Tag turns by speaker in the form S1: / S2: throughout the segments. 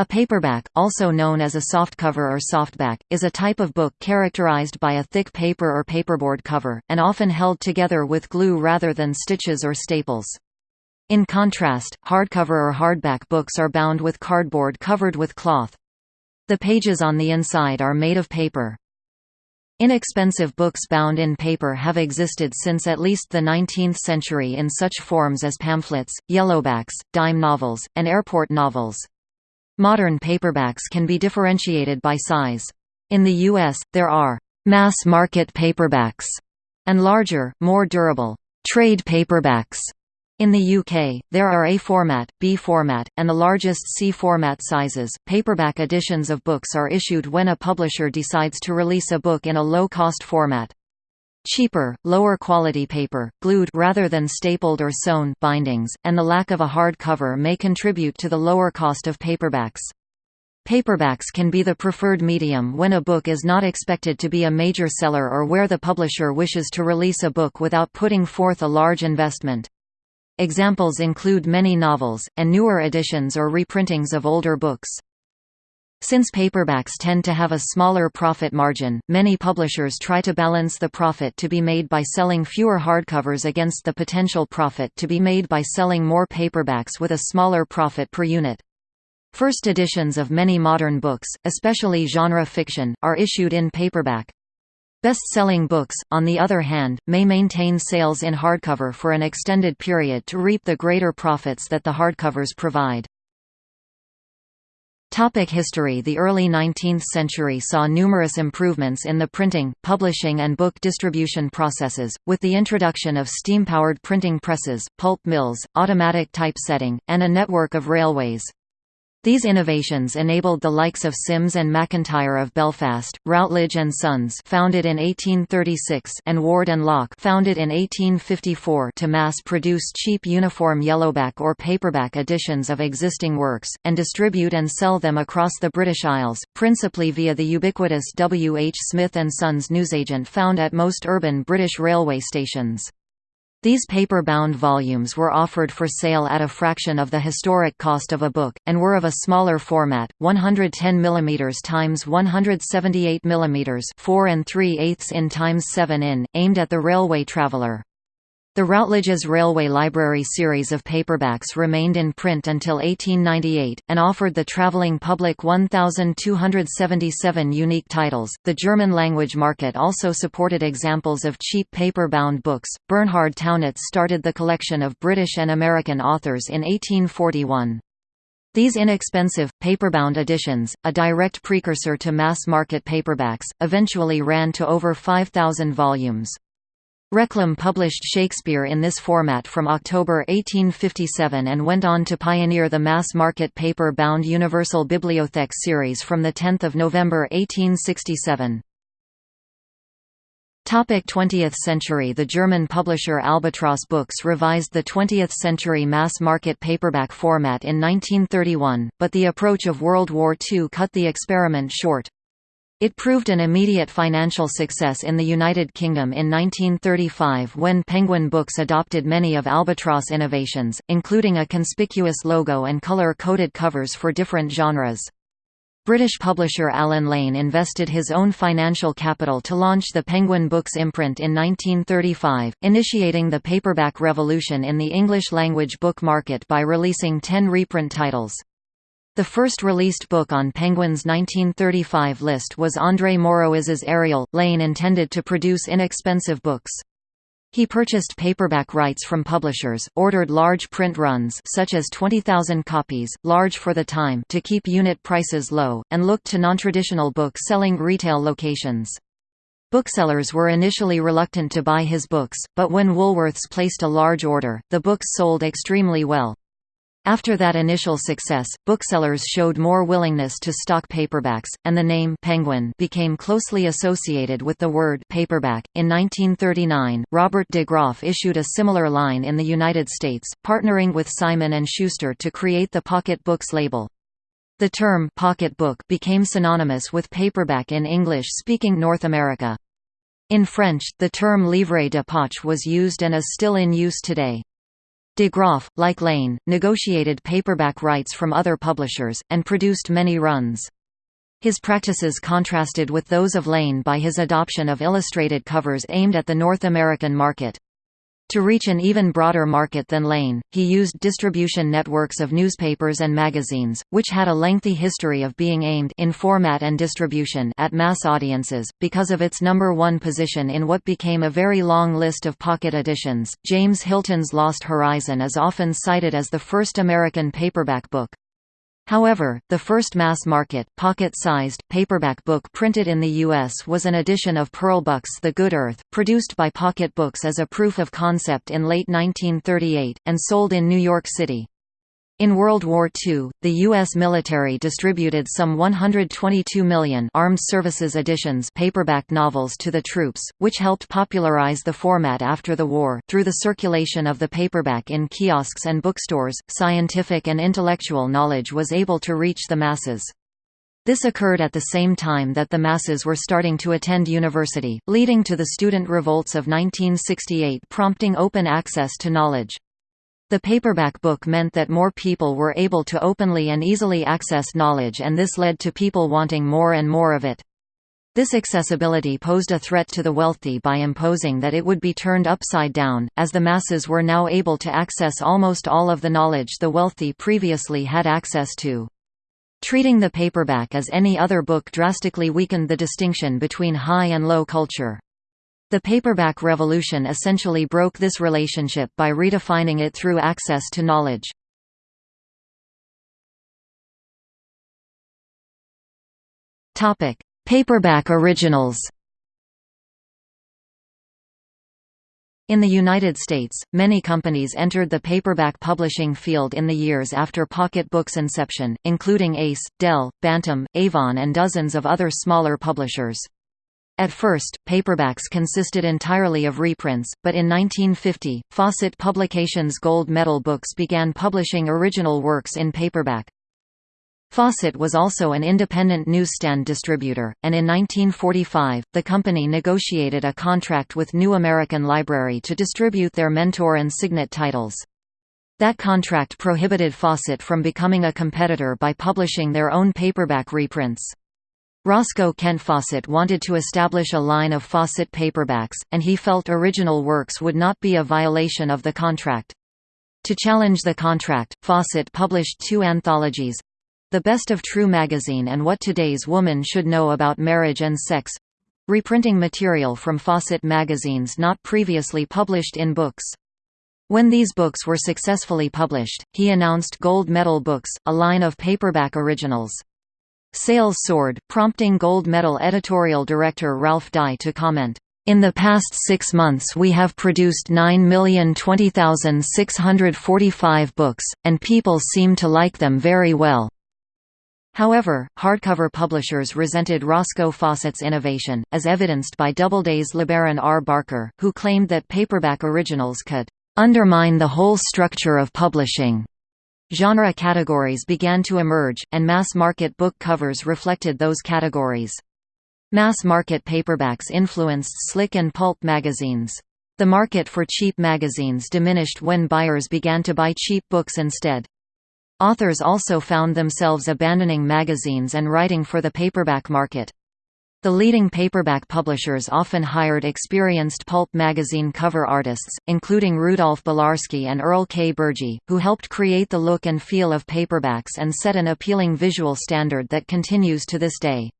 S1: A paperback, also known as a softcover or softback, is a type of book characterized by a thick paper or paperboard cover, and often held together with glue rather than stitches or staples. In contrast, hardcover or hardback books are bound with cardboard covered with cloth. The pages on the inside are made of paper. Inexpensive books bound in paper have existed since at least the 19th century in such forms as pamphlets, yellowbacks, dime novels, and airport novels. Modern paperbacks can be differentiated by size. In the U.S., there are «mass-market paperbacks» and larger, more durable «trade paperbacks». In the UK, there are A format, B format, and the largest C format sizes. Paperback editions of books are issued when a publisher decides to release a book in a low-cost format. Cheaper, lower quality paper, glued rather than stapled or sewn bindings, and the lack of a hard cover may contribute to the lower cost of paperbacks. Paperbacks can be the preferred medium when a book is not expected to be a major seller or where the publisher wishes to release a book without putting forth a large investment. Examples include many novels, and newer editions or reprintings of older books. Since paperbacks tend to have a smaller profit margin, many publishers try to balance the profit to be made by selling fewer hardcovers against the potential profit to be made by selling more paperbacks with a smaller profit per unit. First editions of many modern books, especially genre fiction, are issued in paperback. Best-selling books, on the other hand, may maintain sales in hardcover for an extended period to reap the greater profits that the hardcovers provide. Topic history The early 19th century saw numerous improvements in the printing, publishing and book distribution processes, with the introduction of steam-powered printing presses, pulp mills, automatic typesetting, and a network of railways. These innovations enabled the likes of Simms and McIntyre of Belfast, Routledge and Sons founded in 1836 and Ward and Lock founded in 1854 to mass-produce cheap uniform yellowback or paperback editions of existing works, and distribute and sell them across the British Isles, principally via the ubiquitous W. H. Smith & Sons newsagent found at most urban British railway stations. These paper-bound volumes were offered for sale at a fraction of the historic cost of a book, and were of a smaller format, 110 mm x 178 mm 4 and 3 eighths in x 7 in, aimed at the railway traveller. The Routledge's Railway Library series of paperbacks remained in print until 1898, and offered the traveling public 1,277 unique titles. The German language market also supported examples of cheap paper bound books. Bernhard Tauchnitz started the collection of British and American authors in 1841. These inexpensive, paperbound editions, a direct precursor to mass-market paperbacks, eventually ran to over 5,000 volumes. Reclam published Shakespeare in this format from October 1857 and went on to pioneer the mass-market paper-bound Universal Bibliothek series from 10 November 1867. 20th century The German publisher Albatross Books revised the 20th-century mass-market paperback format in 1931, but the approach of World War II cut the experiment short. It proved an immediate financial success in the United Kingdom in 1935 when Penguin Books adopted many of Albatross innovations, including a conspicuous logo and color-coded covers for different genres. British publisher Allen Lane invested his own financial capital to launch the Penguin Books imprint in 1935, initiating the paperback revolution in the English-language book market by releasing ten reprint titles. The first released book on Penguin's 1935 list was André Maurois's Ariel. Lane intended to produce inexpensive books. He purchased paperback rights from publishers, ordered large print runs such as 20,000 copies, large for the time to keep unit prices low, and looked to non-traditional book-selling retail locations. Booksellers were initially reluctant to buy his books, but when Woolworths placed a large order, the books sold extremely well. After that initial success, booksellers showed more willingness to stock paperbacks, and the name Penguin became closely associated with the word paperback. In 1939, Robert de Graff issued a similar line in the United States, partnering with Simon & Schuster to create the Pocket Books label. The term pocket book became synonymous with paperback in English-speaking North America. In French, the term livre de poche was used and is still in use today. De Graff, like Lane, negotiated paperback rights from other publishers, and produced many runs. His practices contrasted with those of Lane by his adoption of illustrated covers aimed at the North American market. To reach an even broader market than Lane, he used distribution networks of newspapers and magazines, which had a lengthy history of being aimed in format and distribution at mass audiences. Because of its number one position in what became a very long list of pocket editions, James Hilton's Lost Horizon is often cited as the first American paperback book. However, the first mass-market, pocket-sized, paperback book printed in the U.S. was an edition of Pearl Buck's The Good Earth, produced by Pocket Books as a proof of concept in late 1938, and sold in New York City. In World War II, the U.S. military distributed some 122 million Armed Services Editions paperback novels to the troops, which helped popularize the format after the war. Through the circulation of the paperback in kiosks and bookstores, scientific and intellectual knowledge was able to reach the masses. This occurred at the same time that the masses were starting to attend university, leading to the student revolts of 1968 prompting open access to knowledge. The paperback book meant that more people were able to openly and easily access knowledge and this led to people wanting more and more of it. This accessibility posed a threat to the wealthy by imposing that it would be turned upside down, as the masses were now able to access almost all of the knowledge the wealthy previously had access to. Treating the paperback as any other book drastically weakened the distinction between high and low culture. The paperback revolution essentially broke this relationship by redefining it through access to knowledge. Paperback originals In the United States, many companies entered the paperback publishing field in the years after Pocket Books' inception, including Ace, Dell, Bantam, Avon and dozens of other smaller publishers. At first, paperbacks consisted entirely of reprints, but in 1950, Fawcett Publications Gold Medal Books began publishing original works in paperback. Fawcett was also an independent newsstand distributor, and in 1945, the company negotiated a contract with New American Library to distribute their Mentor and Signet titles. That contract prohibited Fawcett from becoming a competitor by publishing their own paperback reprints. Roscoe Kent Fawcett wanted to establish a line of Fawcett paperbacks, and he felt original works would not be a violation of the contract. To challenge the contract, Fawcett published two anthologies—The Best of True Magazine and What Today's Woman Should Know About Marriage and Sex—reprinting material from Fawcett magazines not previously published in books. When these books were successfully published, he announced Gold Medal Books, a line of paperback originals. Sales soared, prompting gold medal editorial director Ralph Daigh to comment, in the past six months we have produced 9,020,645 books, and people seem to like them very well. However, hardcover publishers resented Roscoe Fawcett's innovation, as evidenced by Doubleday's LeBaron R. Barker, who claimed that paperback originals could undermine the whole structure of publishing. Genre categories began to emerge, and mass-market book covers reflected those categories. Mass-market paperbacks influenced Slick and Pulp magazines. The market for cheap magazines diminished when buyers began to buy cheap books instead. Authors also found themselves abandoning magazines and writing for the paperback market. The leading paperback publishers often hired experienced pulp magazine cover artists, including Rudolph Belarski and Earle K. Bergey, who helped create the look and feel of paperbacks and set an appealing visual standard that continues to this day.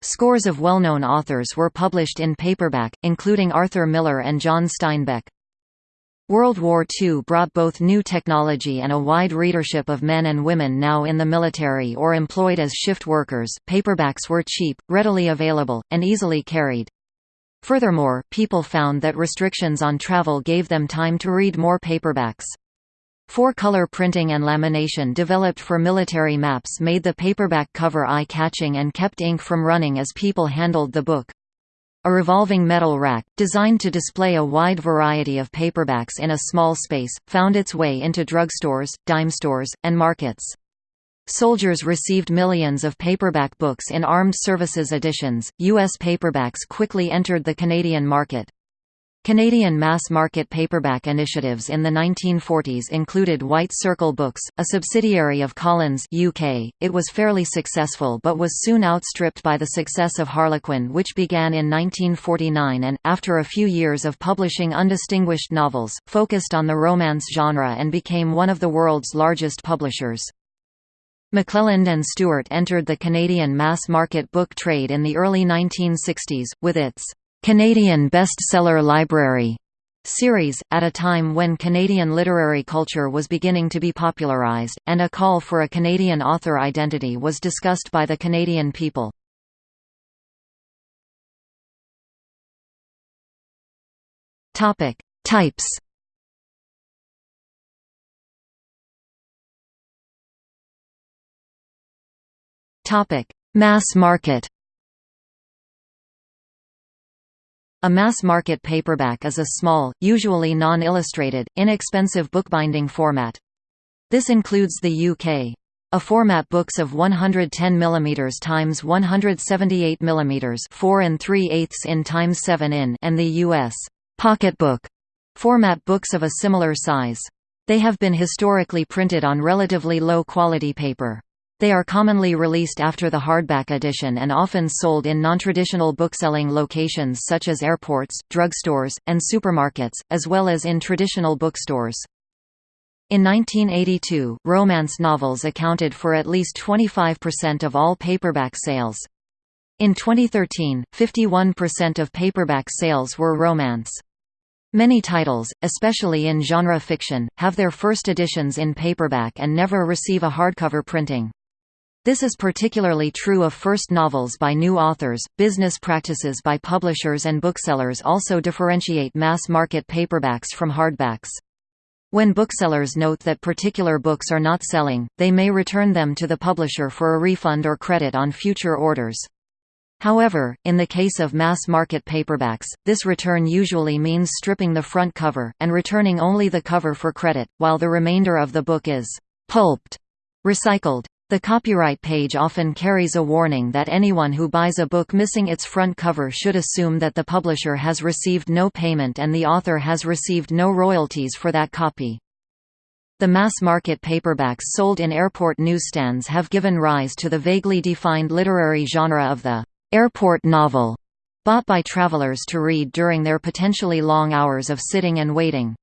S1: Scores of well-known authors were published in paperback, including Arthur Miller and John Steinbeck. World War II brought both new technology and a wide readership of men and women now in the military or employed as shift workers. Paperbacks were cheap, readily available, and easily carried. Furthermore, people found that restrictions on travel gave them time to read more paperbacks. Four-color printing and lamination developed for military maps made the paperback cover eye-catching and kept ink from running as people handled the book. A revolving metal rack, designed to display a wide variety of paperbacks in a small space, found its way into drugstores, dime stores, and markets. Soldiers received millions of paperback books in armed services editions. U.S. paperbacks quickly entered the Canadian market. Canadian mass-market paperback initiatives in the 1940s included White Circle Books, a subsidiary of Collins UK. It was fairly successful but was soon outstripped by the success of Harlequin which began in 1949 and, after a few years of publishing undistinguished novels, focused on the romance genre and became one of the world's largest publishers. McClelland and Stewart entered the Canadian mass-market book trade in the early 1960s, with its Canadian Bestseller Library series, at a time when Canadian literary culture was beginning to be popularized, and a call for a Canadian author identity was discussed by the Canadian people. Topic Types Topic Mass market A mass-market paperback is a small, usually non-illustrated, inexpensive bookbinding format. This includes the UK. A format books of 110 mm times 178 mm 4 and 3 eighths in times 7 in and the US pocketbook format books of a similar size. They have been historically printed on relatively low quality paper. They are commonly released after the hardback edition and often sold in non-traditional bookselling locations such as airports, drugstores, and supermarkets, as well as in traditional bookstores. In 1982, romance novels accounted for at least 25% of all paperback sales. In 2013, 51% of paperback sales were romance. Many titles, especially in genre fiction, have their first editions in paperback and never receive a hardcover printing. This is particularly true of first novels by new authors. Business practices by publishers and booksellers also differentiate mass market paperbacks from hardbacks. When booksellers note that particular books are not selling, they may return them to the publisher for a refund or credit on future orders. However, in the case of mass-market paperbacks, this return usually means stripping the front cover, and returning only the cover for credit, while the remainder of the book is «pulped» recycled. The copyright page often carries a warning that anyone who buys a book missing its front cover should assume that the publisher has received no payment and the author has received no royalties for that copy. The mass-market paperbacks sold in airport newsstands have given rise to the vaguely defined literary genre of the airport novel, bought by travelers to read during their potentially long hours of sitting and waiting.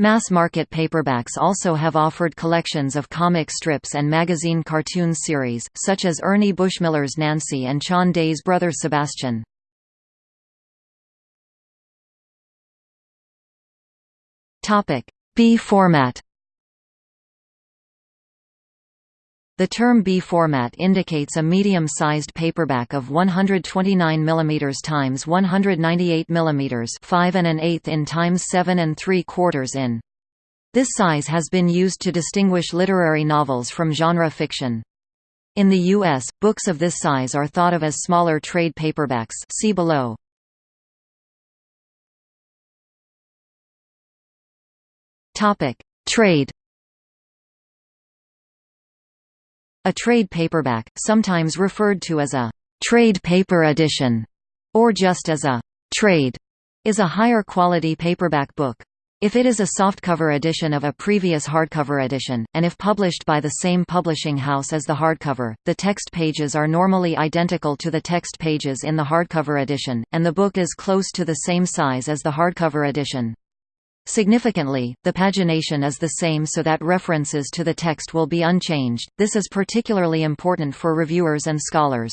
S1: Mass-market paperbacks also have offered collections of comic strips and magazine cartoon series, such as Ernie Bushmiller's Nancy and Chon Day's brother Sebastian. B format The term B format indicates a medium-sized paperback of 129 mm x 198 mm 5 and an eighth in times 7 and 3 quarters in. This size has been used to distinguish literary novels from genre fiction. In the U.S., books of this size are thought of as smaller trade paperbacks see below. Trade A trade paperback, sometimes referred to as a trade paper edition, or just as a trade, is a higher quality paperback book. If it is a softcover edition of a previous hardcover edition, and if published by the same publishing house as the hardcover, the text pages are normally identical to the text pages in the hardcover edition, and the book is close to the same size as the hardcover edition. Significantly, the pagination is the same so that references to the text will be unchanged, this is particularly important for reviewers and scholars.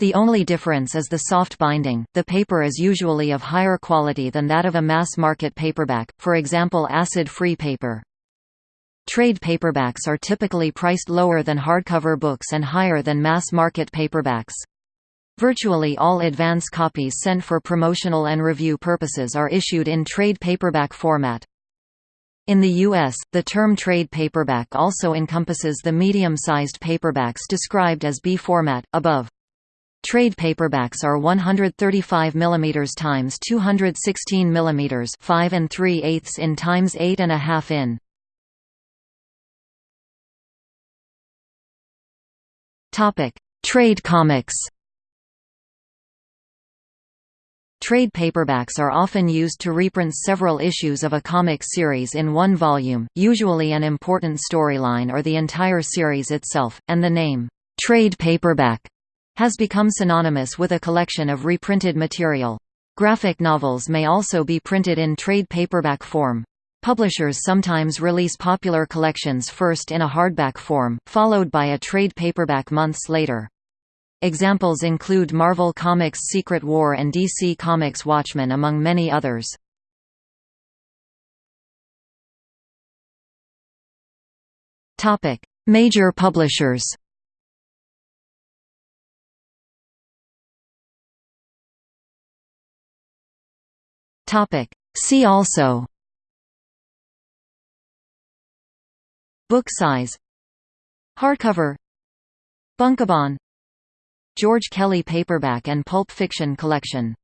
S1: The only difference is the soft binding, the paper is usually of higher quality than that of a mass-market paperback, for example acid-free paper. Trade paperbacks are typically priced lower than hardcover books and higher than mass-market paperbacks. Virtually all advance copies sent for promotional and review purposes are issued in trade paperback format. In the U.S., the term trade paperback also encompasses the medium-sized paperbacks described as B format, above. Trade paperbacks are 135 mm times 216 mm 5 and 3 eighths in times 8 and a half in. Topic: Trade comics. Trade paperbacks are often used to reprint several issues of a comic series in one volume, usually an important storyline or the entire series itself, and the name, trade paperback, has become synonymous with a collection of reprinted material. Graphic novels may also be printed in trade paperback form. Publishers sometimes release popular collections first in a hardback form, followed by a trade paperback months later. Examples include Marvel Comics' Secret War and DC Comics' Watchmen among many others. Major publishers See also Book size Hardcover Bunkobon George Kelley paperback and pulp fiction collection